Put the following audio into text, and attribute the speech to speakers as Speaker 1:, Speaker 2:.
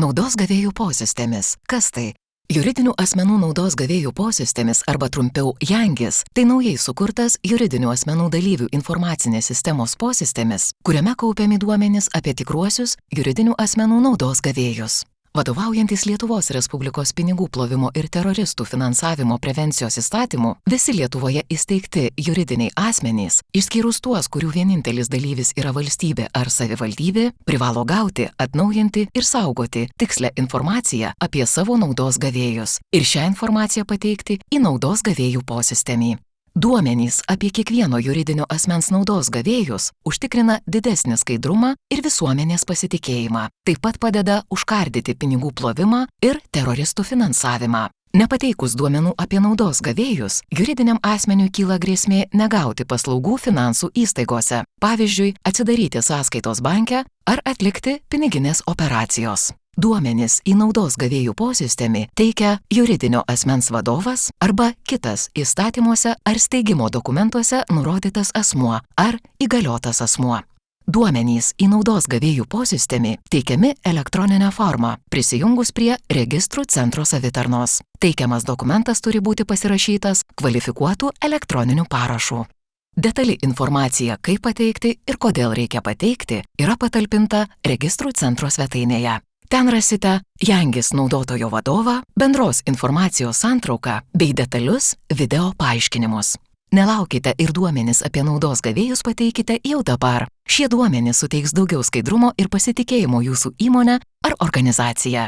Speaker 1: Naudos gavėjų posistemis. Kas tai? Juridinių asmenų naudos gavėjų posistemis arba trumpiau JANGIS - tai naujai sukurtas juridinių asmenų dalyvių informacinės sistemos posistemis, kuriame kaupiami duomenys apie tikruosius juridinių asmenų naudos gavėjus. Vadovaujantis Lietuvos Respublikos pinigų plovimo ir teroristų finansavimo prevencijos įstatymu, visi Lietuvoje įsteigti juridiniai asmenys, išskyrus tuos, kurių vienintelis dalyvis yra valstybė ar savivaldybė, privalo gauti, atnaujinti ir saugoti tikslę informaciją apie savo naudos gavėjus ir šią informaciją pateikti į naudos gavėjų posistemį. Duomenys apie kiekvieno juridinio asmens naudos gavėjus užtikrina didesnį skaidrumą ir visuomenės pasitikėjimą. Taip pat padeda užkardyti pinigų plovimą ir teroristų finansavimą. Nepateikus duomenų apie naudos gavėjus, juridiniam asmeniui kyla grėsmė negauti paslaugų finansų įstaigose, pavyzdžiui, atsidaryti sąskaitos banke ar atlikti piniginės operacijos. Duomenis į naudos gavėjų posistemį teikia juridinio asmens vadovas arba kitas įstatymuose ar steigimo dokumentuose nurodytas asmuo ar įgaliotas asmuo. Duomenys į naudos gavėjų posistemį teikiami elektroninę formą, prisijungus prie registrų centro savitarnos. Teikiamas dokumentas turi būti pasirašytas kvalifikuotų elektroniniu parašu. Detali informacija, kaip pateikti ir kodėl reikia pateikti, yra patalpinta registrų centro svetainėje. Ten rasite Jangis naudotojo vadovą, bendros informacijos santrauką bei detalius video paaiškinimus. Nelaukite ir duomenis apie naudos gavėjus pateikite jau dabar. Šie duomenys suteiks daugiau skaidrumo ir pasitikėjimo jūsų įmonę ar organizaciją.